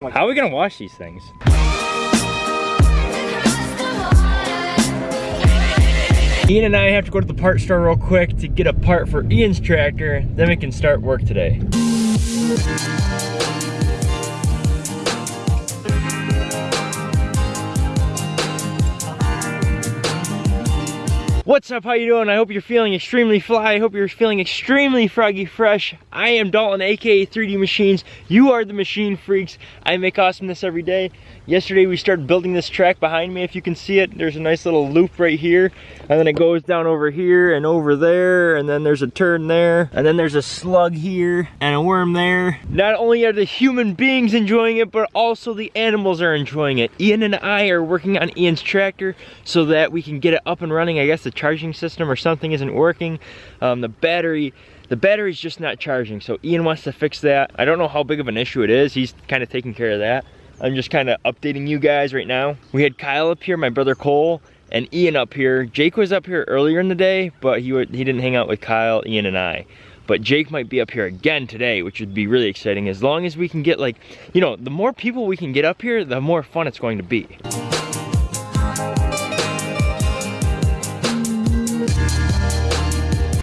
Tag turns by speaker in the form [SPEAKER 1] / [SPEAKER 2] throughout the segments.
[SPEAKER 1] How are we gonna wash these things? Ian and I have to go to the part store real quick to get a part for Ian's tractor, then we can start work today. What's up, how you doing? I hope you're feeling extremely fly. I hope you're feeling extremely froggy fresh. I am Dalton, AKA 3D Machines. You are the machine freaks. I make awesomeness every day. Yesterday we started building this track behind me, if you can see it. There's a nice little loop right here, and then it goes down over here and over there, and then there's a turn there, and then there's a slug here, and a worm there. Not only are the human beings enjoying it, but also the animals are enjoying it. Ian and I are working on Ian's tractor so that we can get it up and running. I guess the charging system or something isn't working. Um, the battery the battery's just not charging so Ian wants to fix that I don't know how big of an issue it is he's kind of taking care of that I'm just kind of updating you guys right now we had Kyle up here my brother Cole and Ian up here Jake was up here earlier in the day but he he didn't hang out with Kyle Ian and I but Jake might be up here again today, which would be really exciting. As long as we can get like, you know, the more people we can get up here, the more fun it's going to be.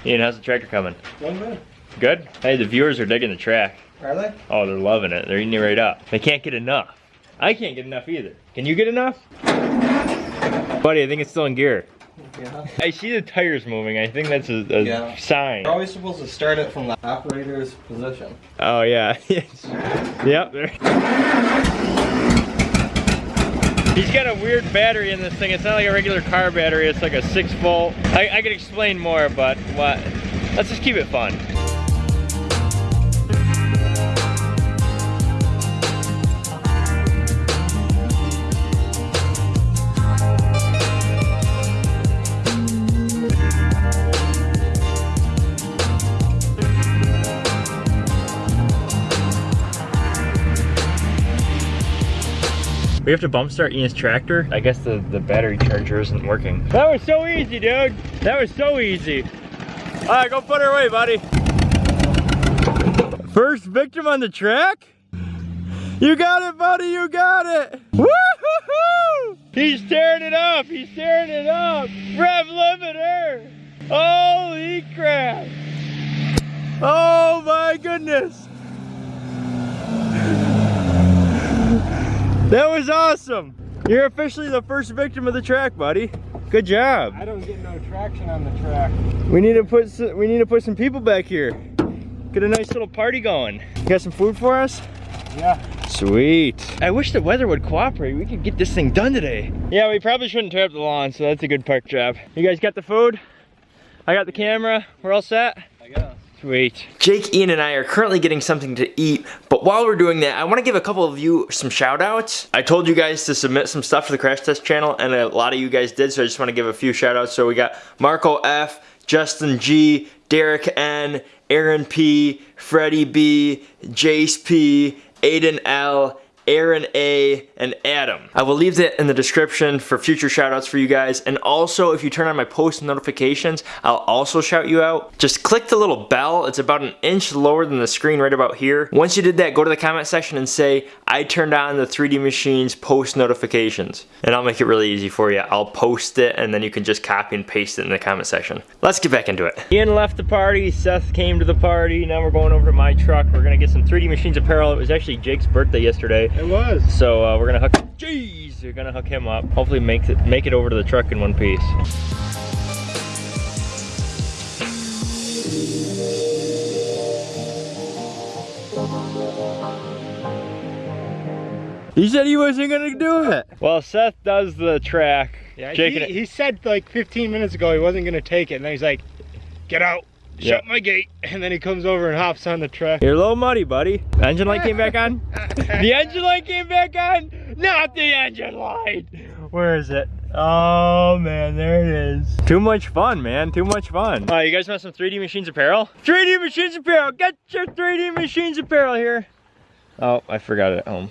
[SPEAKER 1] Ian, how's the tractor coming?
[SPEAKER 2] Minute.
[SPEAKER 1] Good? Hey, the viewers are digging the track.
[SPEAKER 2] Are they?
[SPEAKER 1] Oh, they're loving it. They're eating it right up. They can't get enough. I can't get enough either. Can you get enough? Buddy, I think it's still in gear.
[SPEAKER 2] Yeah.
[SPEAKER 1] I see the tires moving. I think that's a, a
[SPEAKER 2] Yeah.
[SPEAKER 1] sign.
[SPEAKER 2] You're always supposed to start it from the operator's position.
[SPEAKER 1] Oh, yeah. yep. He's got a weird battery in this thing. It's not like a regular car battery. It's like a six volt. I, I could explain more, but what? Let's just keep it fun. We have to bump start Ian's tractor. I guess the, the battery charger isn't working. That was so easy, dude. That was so easy. All right, go put her away, buddy. First victim on the track? You got it, buddy, you got it. Woo-hoo-hoo! He's tearing it up, he's tearing it up. Rev limiter. Holy crap. Oh my goodness. That was awesome. You're officially the first victim of the track, buddy. Good job.
[SPEAKER 2] I don't get no traction on the track.
[SPEAKER 1] We need to put some, we need to put some people back here. Get a nice little party going. You got some food for us?
[SPEAKER 2] Yeah.
[SPEAKER 1] Sweet. I wish the weather would cooperate. We could get this thing done today. Yeah, we probably shouldn't tear up the lawn, so that's a good park job. You guys got the food? I got the camera. We're all set?
[SPEAKER 2] I guess.
[SPEAKER 1] Sweet. Jake, Ian, and I are currently getting something to eat, but while we're doing that, I want to give a couple of you some shout outs. I told you guys to submit some stuff to the Crash Test channel, and a lot of you guys did, so I just want to give a few shout outs. So we got Marco F, Justin G, Derek N, Aaron P, Freddie B, Jace P, Aiden L, Aaron A, and Adam. I will leave that in the description for future shoutouts for you guys. And also, if you turn on my post notifications, I'll also shout you out. Just click the little bell. It's about an inch lower than the screen right about here. Once you did that, go to the comment section and say, I turned on the 3D Machines post notifications. And I'll make it really easy for you. I'll post it and then you can just copy and paste it in the comment section. Let's get back into it. Ian left the party, Seth came to the party. Now we're going over to my truck. We're gonna get some 3D Machines apparel. It was actually Jake's birthday yesterday.
[SPEAKER 2] It was.
[SPEAKER 1] So uh, we're gonna hook. Jeez, you're gonna hook him up. Hopefully, make it make it over to the truck in one piece. He said he wasn't gonna do it. Well, Seth does the track.
[SPEAKER 3] Yeah,
[SPEAKER 1] Jake
[SPEAKER 3] he,
[SPEAKER 1] and-
[SPEAKER 3] he said like 15 minutes ago he wasn't gonna take it, and then he's like, "Get out,
[SPEAKER 1] Yeah.
[SPEAKER 3] shut my gate," and then he comes over and hops on the truck.
[SPEAKER 1] You're a little muddy, buddy. The Engine light came back on? the engine light came back on? Not the engine light! Where is it? Oh man, there it is. Too much fun, man. Too much fun. Uh, you guys want some 3D Machines apparel? 3D Machines apparel! Get your 3D Machines apparel here! Oh, I forgot it at home.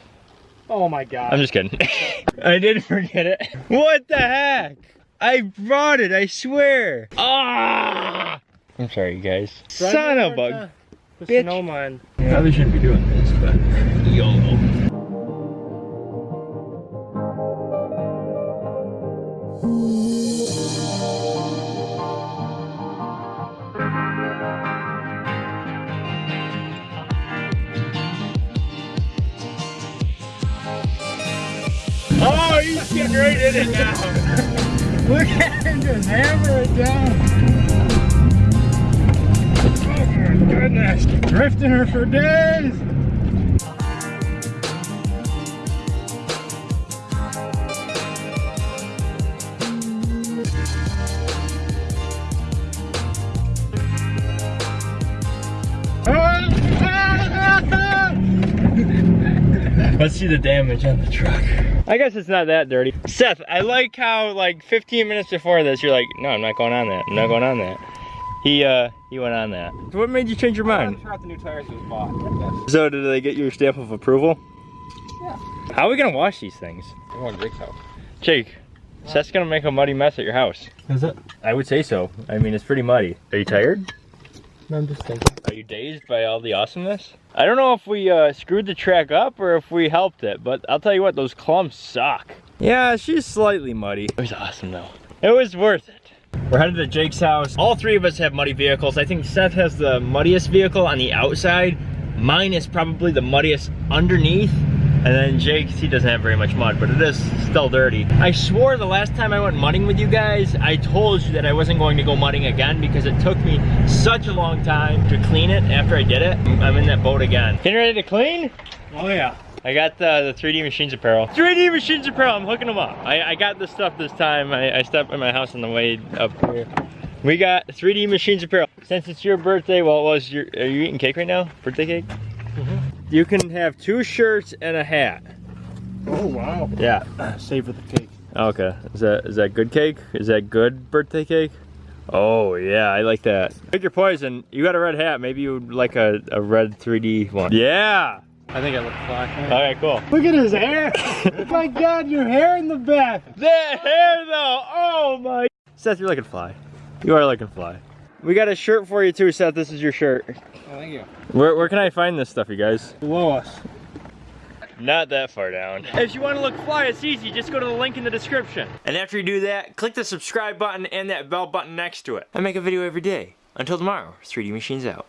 [SPEAKER 3] Oh my god.
[SPEAKER 1] I'm just kidding. I did forget it. What the heck? I brought it, I swear. Ah! I'm sorry, guys. Right Son of a
[SPEAKER 3] bug.
[SPEAKER 1] bitch.
[SPEAKER 3] Snowman. Yeah.
[SPEAKER 1] Probably shouldn't be doing this, but YOLO.
[SPEAKER 3] Oh, he's getting right in it now. Look at him just hammer it down. Drifting her for days.
[SPEAKER 1] Let's see the damage on the truck. I guess it's not that dirty. Seth, I like how like 15 minutes before this, you're like, no, I'm not going on that. I'm not going on that. He uh he went on that. So what made you change your
[SPEAKER 2] I'm
[SPEAKER 1] mind?
[SPEAKER 2] sure the new tires was bought.
[SPEAKER 1] So did they get your stamp of approval?
[SPEAKER 2] Yeah.
[SPEAKER 1] How are we gonna wash these things?
[SPEAKER 2] I'm going to Jake's house.
[SPEAKER 1] Jake, Seth's gonna make a muddy mess at your house.
[SPEAKER 2] Is it?
[SPEAKER 1] I would say so. I mean, it's pretty muddy. Are you tired?
[SPEAKER 2] No, I'm just thinking.
[SPEAKER 1] Are you dazed by all the awesomeness? I don't know if we uh, screwed the track up or if we helped it, but I'll tell you what, those clumps suck. Yeah, she's slightly muddy. It was awesome though. It was worth it. We're headed to Jake's house. All three of us have muddy vehicles. I think Seth has the muddiest vehicle on the outside. Mine is probably the muddiest underneath. And then Jake's, he doesn't have very much mud, but it is still dirty. I swore the last time I went mudding with you guys, I told you that I wasn't going to go mudding again because it took me such a long time to clean it after I did it. I'm in that boat again. Getting ready to clean?
[SPEAKER 3] Oh yeah.
[SPEAKER 1] I got the, the 3D Machines apparel. 3D Machines apparel, I'm hooking them up. I, I got this stuff this time. I, I stepped in my house on the way up here. We got 3D Machines apparel. Since it's your birthday, well, it was your, are you eating cake right now? Birthday cake? Mhm. You can have two shirts and a hat.
[SPEAKER 3] Oh wow.
[SPEAKER 1] Yeah.
[SPEAKER 3] Savor the cake.
[SPEAKER 1] Okay. Is that is that good cake? Is that good birthday cake? Oh yeah, I like that. Pick your poison. You got a red hat. Maybe you would like a, a red 3D one. Yeah.
[SPEAKER 2] I think I look fine.
[SPEAKER 1] All right, cool.
[SPEAKER 3] Look at his hair. my god, your hair in the back.
[SPEAKER 1] That hair though, oh my. Seth, you're looking fly. You are looking fly. We got a shirt for you too, Seth. This is your shirt.
[SPEAKER 2] Oh, thank you.
[SPEAKER 1] Where, where can I find this stuff, you guys?
[SPEAKER 3] Below us.
[SPEAKER 1] Not that far down. If you want to look fly, it's easy. Just go to the link in the description. And after you do that, click the subscribe button and that bell button next to it. I make a video every day. Until tomorrow, 3D Machines out.